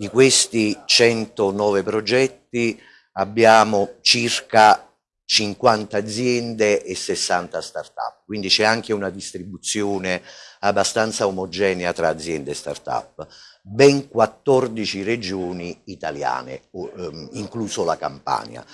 Di questi 109 progetti abbiamo circa 50 aziende e 60 start-up, quindi c'è anche una distribuzione abbastanza omogenea tra aziende e start-up. Ben 14 regioni italiane, ehm, incluso la Campania,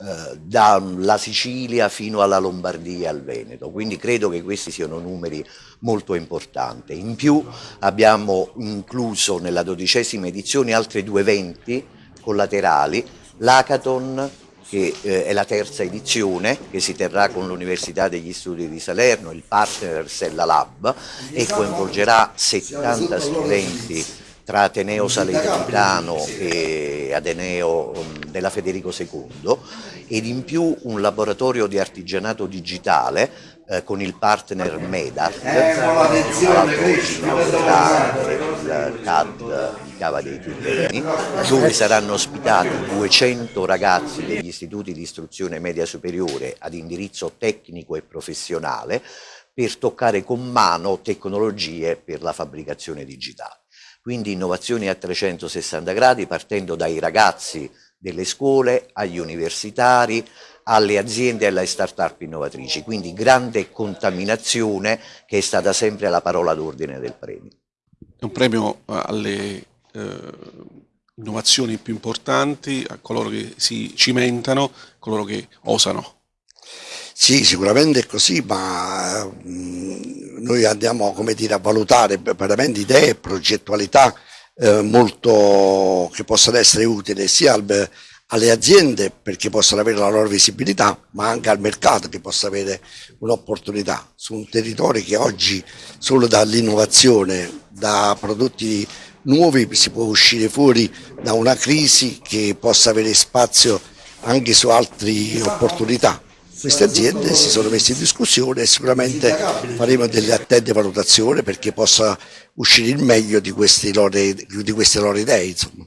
eh, dalla Sicilia fino alla Lombardia e al Veneto, quindi credo che questi siano numeri molto importanti. In più abbiamo incluso nella dodicesima edizione altri due eventi collaterali, l'Hackathon che eh, è la terza edizione che si terrà con l'Università degli Studi di Salerno, il partner Sella Lab e coinvolgerà 70 studenti tra Ateneo Salernitano e Ateneo um, della Federico II ed in più un laboratorio di artigianato digitale eh, con il partner MEDAT, eh, il CAD di Cava dei Tirreni, dove saranno ospitati 200 ragazzi degli istituti di istruzione media superiore ad indirizzo tecnico e professionale per toccare con mano tecnologie per la fabbricazione digitale. Quindi innovazioni a 360 gradi partendo dai ragazzi delle scuole, agli universitari, alle aziende e alle start-up innovatrici, quindi grande contaminazione che è stata sempre la parola d'ordine del premio. È un premio eh, alle eh, innovazioni più importanti, a coloro che si cimentano, a coloro che osano. Sì, sicuramente è così, ma mh, mm, noi andiamo dire, a valutare veramente idee e progettualità eh, molto che possano essere utili sia al, alle aziende perché possano avere la loro visibilità, ma anche al mercato che possa avere un'opportunità. Su un territorio che oggi solo dall'innovazione, da prodotti nuovi si può uscire fuori da una crisi che possa avere spazio anche su altre opportunità queste aziende si sono messe in discussione e sicuramente faremo delle attente valutazioni perché possa uscire il meglio di queste loro, di queste loro idee. Insomma.